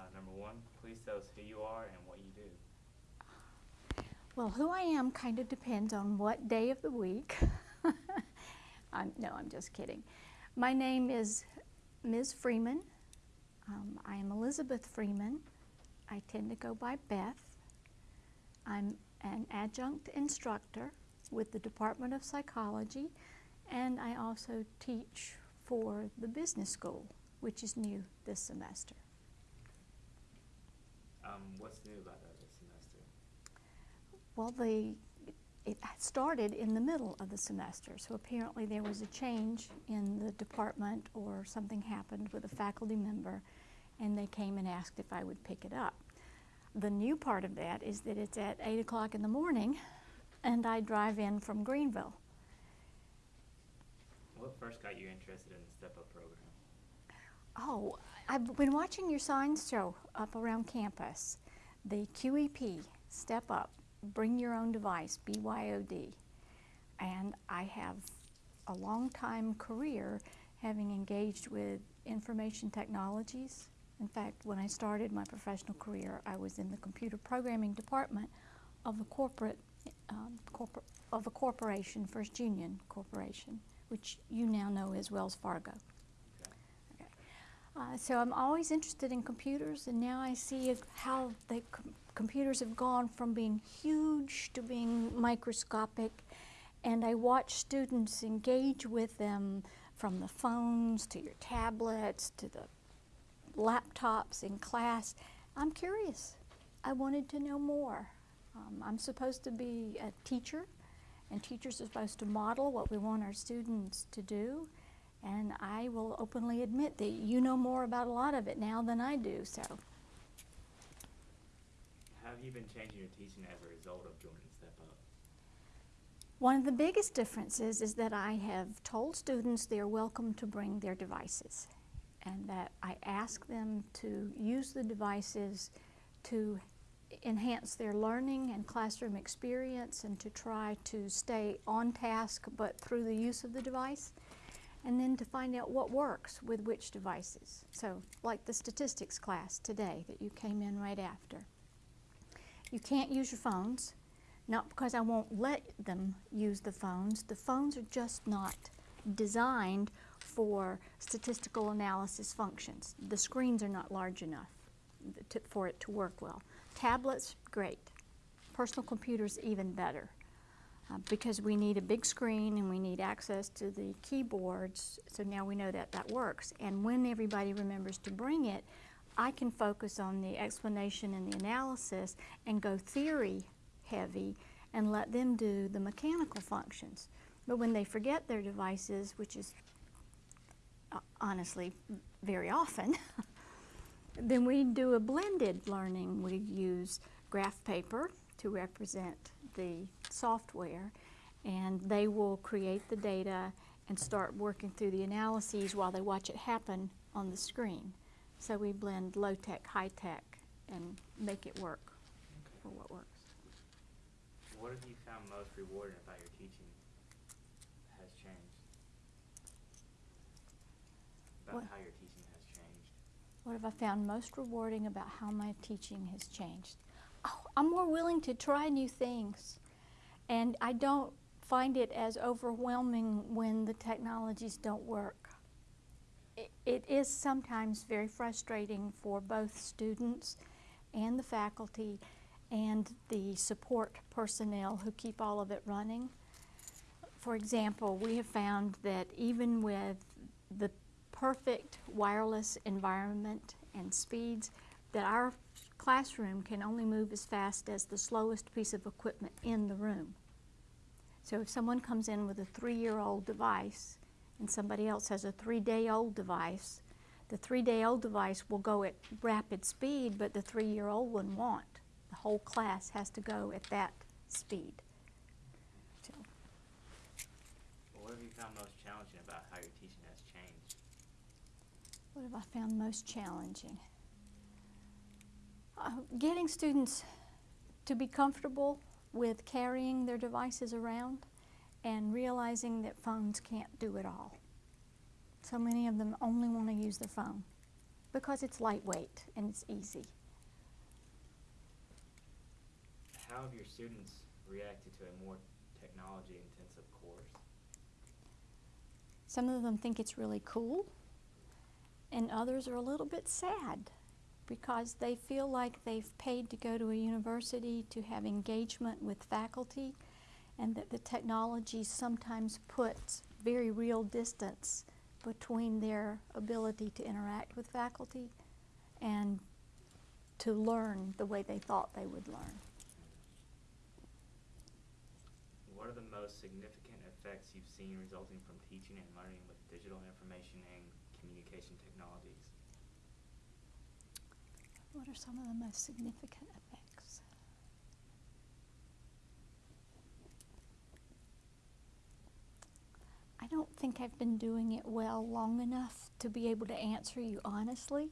Uh, number one, please tell us who you are and what you do. Well, who I am kind of depends on what day of the week. I'm, no, I'm just kidding. My name is Ms. Freeman. Um, I am Elizabeth Freeman. I tend to go by Beth. I'm an adjunct instructor with the Department of Psychology, and I also teach for the business school, which is new this semester. Um, what's new about that this semester? Well, the, it started in the middle of the semester, so apparently there was a change in the department or something happened with a faculty member, and they came and asked if I would pick it up. The new part of that is that it's at 8 o'clock in the morning, and I drive in from Greenville. What first got you interested in the Step Up program? Oh, I've been watching your signs show up around campus. The QEP, Step Up, Bring Your Own Device, BYOD. And I have a long time career having engaged with information technologies. In fact, when I started my professional career, I was in the computer programming department of a corporate, um, corpor of a corporation, First Union Corporation, which you now know as Wells Fargo. Uh, so I'm always interested in computers, and now I see how the com computers have gone from being huge to being microscopic, and I watch students engage with them from the phones to your tablets to the laptops in class. I'm curious. I wanted to know more. Um, I'm supposed to be a teacher, and teachers are supposed to model what we want our students to do. And I will openly admit that you know more about a lot of it now than I do, so. Have you been changing your teaching as a result of joining Step Up? One of the biggest differences is that I have told students they are welcome to bring their devices and that I ask them to use the devices to enhance their learning and classroom experience and to try to stay on task but through the use of the device and then to find out what works with which devices. So like the statistics class today that you came in right after. You can't use your phones, not because I won't let them use the phones. The phones are just not designed for statistical analysis functions. The screens are not large enough to, for it to work well. Tablets, great. Personal computers, even better. Uh, because we need a big screen and we need access to the keyboards, so now we know that that works. And when everybody remembers to bring it, I can focus on the explanation and the analysis and go theory heavy and let them do the mechanical functions. But when they forget their devices, which is uh, honestly very often, then we do a blended learning. We use graph paper to represent the software and they will create the data and start working through the analyses while they watch it happen on the screen. So we blend low-tech, high-tech and make it work Okay. for what works. What have you found most rewarding about your teaching has changed? About What? how your teaching has changed? What have I found most rewarding about how my teaching has changed? I'm more willing to try new things. And I don't find it as overwhelming when the technologies don't work. It, it is sometimes very frustrating for both students and the faculty and the support personnel who keep all of it running. For example, we have found that even with the perfect wireless environment and speeds, that our classroom can only move as fast as the slowest piece of equipment in the room. So if someone comes in with a three-year-old device and somebody else has a three-day-old device, the three-day-old device will go at rapid speed, but the three-year-old one won't. The whole class has to go at that speed. So, What have you found most challenging about how your teaching has changed? what have I found most challenging? Uh, getting students to be comfortable with carrying their devices around and realizing that phones can't do it all. So many of them only want to use their phone. because it's lightweight and it's easy. How have your students reacted to a more technology-intensive course? Some of them think it's really cool, and others are a little bit sad because they feel like they've paid to go to a university to have engagement with faculty, and that the technology sometimes puts very real distance between their ability to interact with faculty and to learn the way they thought they would learn. What are the most significant effects you've seen resulting from teaching and learning with digital information and communication technologies? What are some of the most significant effects? I don't think I've been doing it well long enough to be able to answer you honestly.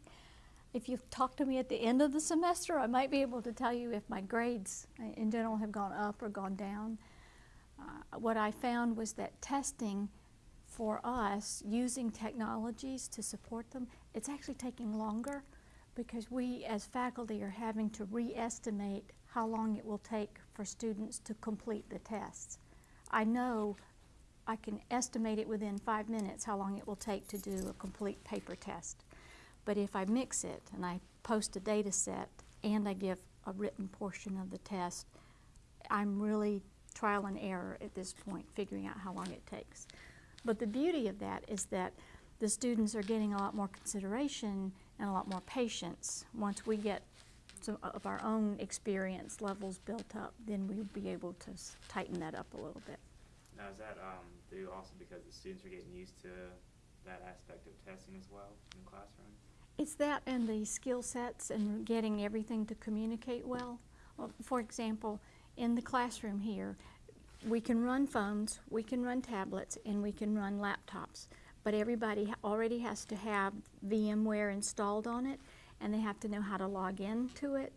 If you've talked to me at the end of the semester, I might be able to tell you if my grades uh, in general have gone up or gone down. Uh, what I found was that testing for us using technologies to support them, it's actually taking longer because we as faculty are having to re-estimate how long it will take for students to complete the tests. I know I can estimate it within five minutes how long it will take to do a complete paper test. But if I mix it and I post a data set and I give a written portion of the test, I'm really trial and error at this point, figuring out how long it takes. But the beauty of that is that the students are getting a lot more consideration and a lot more patience. Once we get some of our own experience levels built up, then we'll be able to s- tighten that up a little bit. Now, is that um, due also because the students are getting used to that aspect of testing as well in the classroom? It's that and the skill sets and getting everything to communicate well. well. For example, in the classroom here, we can run phones, we can run tablets, and we can run laptops. But everybody already has to have VMware installed on it, and they have to know how to log in to it.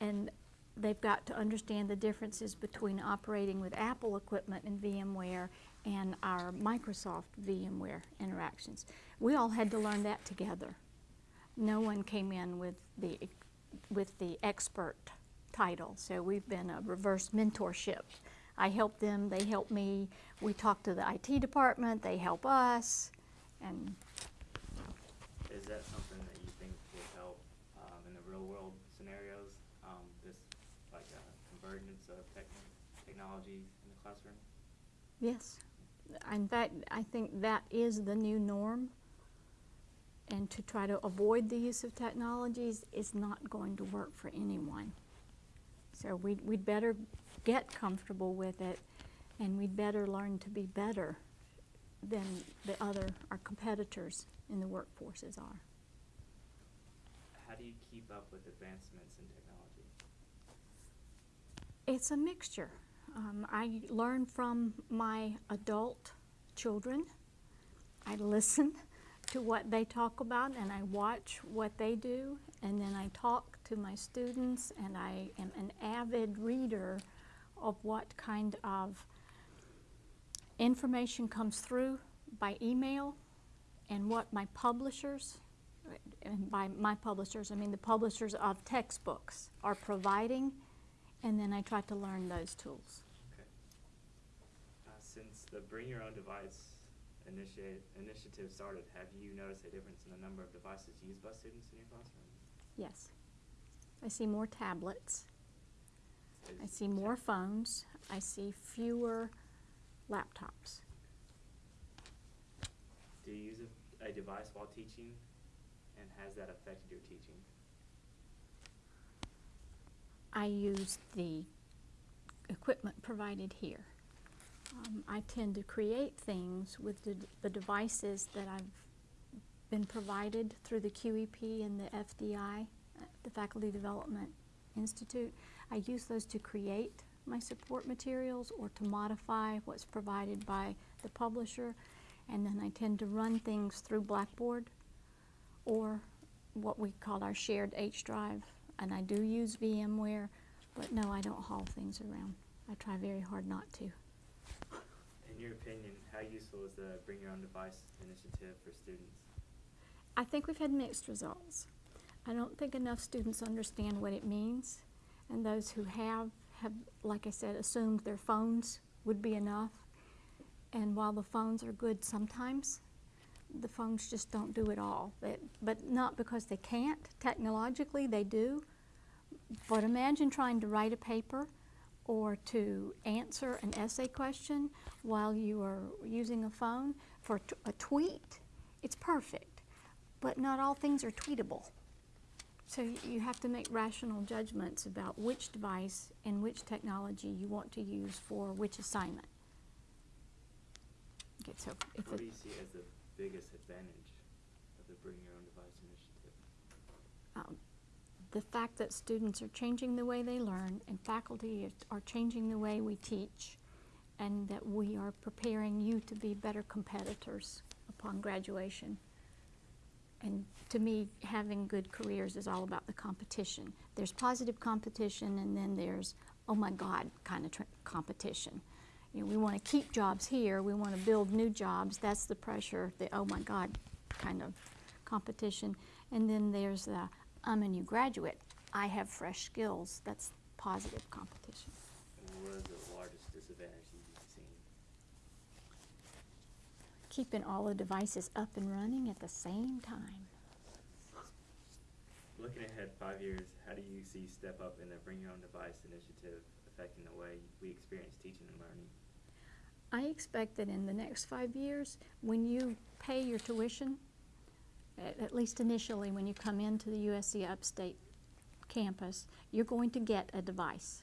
And they've got to understand the differences between operating with Apple equipment and VMware and our Microsoft VMware interactions. We all had to learn that together no one came in with the with the expert title. So we've been a reverse mentorship. I help them, they help me. We talk to the IT department, they help us, and Is that something that you think would help um, in the real world scenarios? Um, this like a convergence of techn- technology in the classroom? yes. In fact, I think that is the new norm. And to try to avoid the use of technologies is not going to work for anyone. So we'd, we'd better get comfortable with it and we'd better learn to be better than the other, our competitors in the workforces are. How do you keep up with advancements in technology? It's a mixture. Um, I learn from my adult children. I listen to what they talk about and I watch what they do and then I talk to my students and I am an avid reader of what kind of information comes through by email and what my publishers, and by my publishers, I mean the publishers of textbooks are providing and then I try to learn those tools. Okay. Uh, since the Bring Your Own Device initiate, initiative started, have you noticed a difference in the number of devices used by students in your classroom? Yes. I see more tablets. I see more phones. I see fewer laptops. Do you use a, a device while teaching, and has that affected your teaching? I use the equipment provided here. Um, I tend to create things with the, the devices that I've been provided through the QEP and the FDI, uh, the Faculty Development Institute. I use those to create my support materials or to modify what's provided by the publisher. And then I tend to run things through Blackboard or what we call our shared H drive. And I do use VMware, but no, I don't haul things around. I try very hard not to. In your opinion, how useful is the Bring Your Own Device initiative for students? I think we've had mixed results. I don't think enough students understand what it means, and those who have, have, like I said, assumed their phones would be enough. And while the phones are good sometimes, the phones just don't do it all. But, but not because they can't. Technologically, they do. But imagine trying to write a paper or to answer an essay question while you are using a phone for a tweet. It's perfect, but not all things are tweetable. So you have to make rational judgments about which device and which technology you want to use for which assignment. Okay, so if What do you see as the biggest advantage of the Bring Your Own Device initiative? um, the fact that students are changing the way they learn and faculty are changing the way we teach, and that we are preparing you to be better competitors upon graduation. And to me, having good careers is all about the competition. There's positive competition, and then there's, oh my God, kind of competition. You know, we want to keep jobs here, we want to build new jobs. That's the pressure, the oh my God kind of competition. And then there's the I'm a new graduate, I have fresh skills. That's positive competition. And what is the largest disadvantage you've seen? Keeping all the devices up and running at the same time. Looking ahead five years, how do you see Step Up in the Bring Your Own Device initiative affecting the way we experience teaching and learning? I expect that in the next five years, when you pay your tuition, at, at least initially when you come into the USC Upstate campus, you're going to get a device.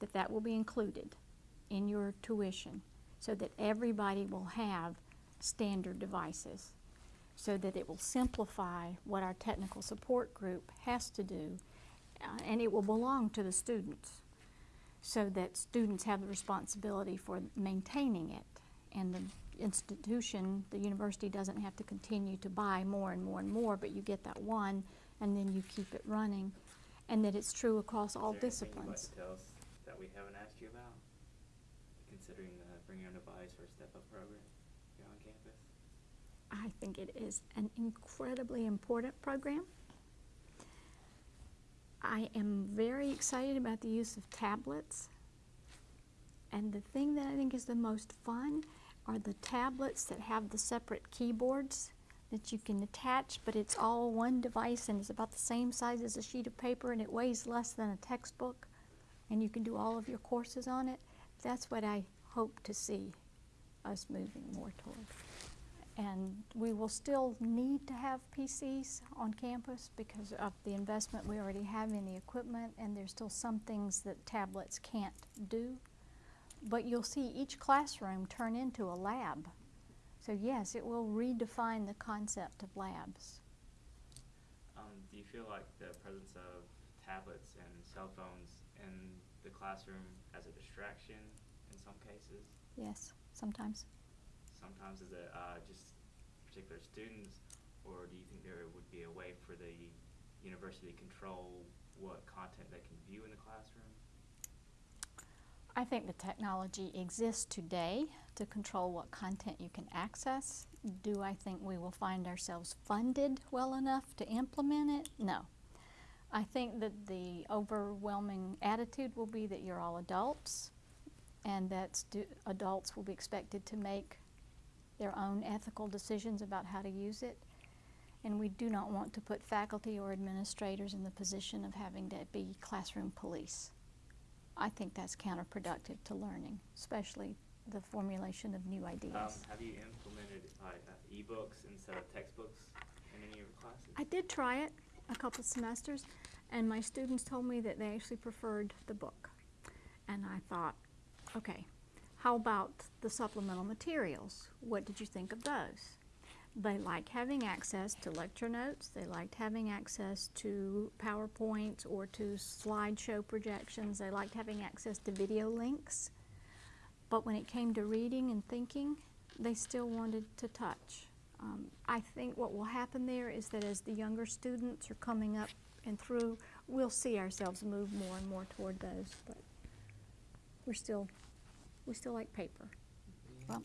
That that will be included in your tuition, so that everybody will have standard devices, so that it will simplify what our technical support group has to do, uh, and it will belong to the students so that students have the responsibility for maintaining it. And the institution, the university doesn't have to continue to buy more and more and more, but you get that one and then you keep it running. And that it's true across all Is there anything you'd like disciplines. us that we haven't asked you about, considering the Bring Your Own Device or Step Up program here on campus? I think it is an incredibly important program. I am very excited about the use of tablets. And the thing that I think is the most fun are the tablets that have the separate keyboards that you can attach, but it's all one device and it's about the same size as a sheet of paper and it weighs less than a textbook. And you can do all of your courses on it. That's what I hope to see us moving more toward. And we will still need to have PCs on campus because of the investment we already have in the equipment, and there's still some things that tablets can't do. But you'll see each classroom turn into a lab. So yes, it will redefine the concept of labs. Um, do you feel like the presence of tablets and cell phones in the classroom as a distraction in some cases? Yes, sometimes. Sometimes is it uh, just particular students, or do you think there would be a way for the university to control what content they can view in the classroom? I think the technology exists today to control what content you can access. Do I think we will find ourselves funded well enough to implement it? No. I think that the overwhelming attitude will be that you're all adults and that adults will be expected to make their own ethical decisions about how to use it. And we do not want to put faculty or administrators in the position of having to be classroom police. I think that's counterproductive to learning, especially the formulation of new ideas. Um, have you implemented like uh, ebooks instead of textbooks in any of your classes? I did try it a couple semesters, and my students told me that they actually preferred the book. And I thought, okay, how about the supplemental materials? What did you think of those? They liked having access to lecture notes, they liked having access to PowerPoints or to slideshow projections, they liked having access to video links. But when it came to reading and thinking, they still wanted to touch. Um, I think what will happen there is that as the younger students are coming up and through, we'll see ourselves move more and more toward those. But we're still, we still like paper. Well,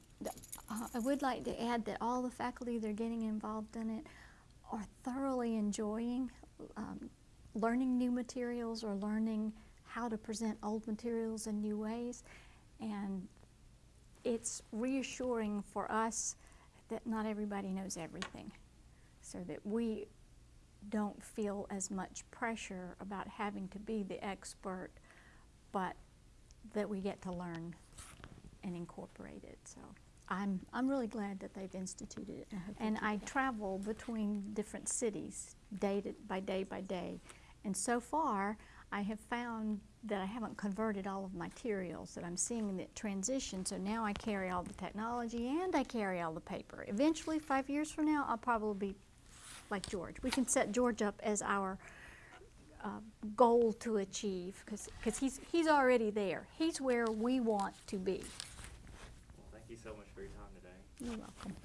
uh, I would like to add that all the faculty that are getting involved in it are thoroughly enjoying um, learning new materials or learning how to present old materials in new ways. And it's reassuring for us that not everybody knows everything, so that we don't feel as much pressure about having to be the expert, but that we get to learn and incorporate it. So I'm, I'm really glad that they've instituted it. And I travel between different cities day to, by day by day. And so far, I have found that I haven't converted all of my materials, that I'm seeing that transition. So now I carry all the technology and I carry all the paper. Eventually, five years from now, I'll probably be like George. We can set George up as our uh, goal to achieve because because he's, he's already there. He's where we want to be. Well, thank you so much for your time today. You're welcome.